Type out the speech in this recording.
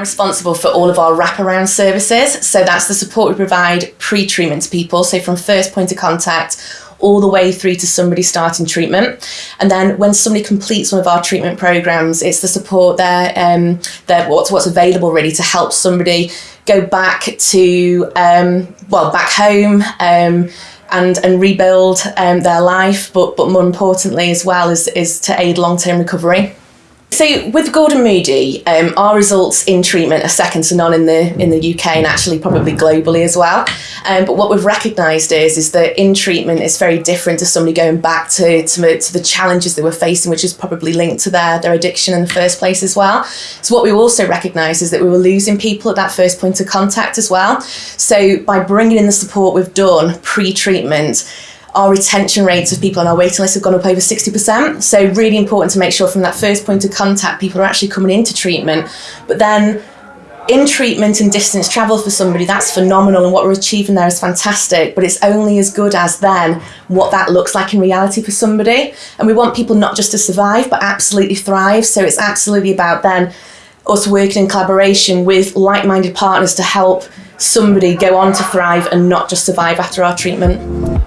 responsible for all of our wraparound services. So that's the support we provide pre-treatment to people. So from first point of contact all the way through to somebody starting treatment. And then when somebody completes one of our treatment programs, it's the support there, um, there what's, what's available really to help somebody go back to, um, well, back home, um, and, and rebuild um, their life, but, but more importantly as well is, is to aid long-term recovery. So with Gordon Moody, um, our results in treatment are second to none in the in the UK and actually probably globally as well. Um, but what we've recognised is is that in treatment it's very different to somebody going back to, to, to the challenges they were facing, which is probably linked to their, their addiction in the first place as well. So what we also recognise is that we were losing people at that first point of contact as well. So by bringing in the support we've done pre-treatment, our retention rates of people on our waiting list have gone up over 60%. So really important to make sure from that first point of contact, people are actually coming into treatment. But then in treatment and distance travel for somebody, that's phenomenal and what we're achieving there is fantastic, but it's only as good as then what that looks like in reality for somebody. And we want people not just to survive, but absolutely thrive. So it's absolutely about then us working in collaboration with like-minded partners to help somebody go on to thrive and not just survive after our treatment.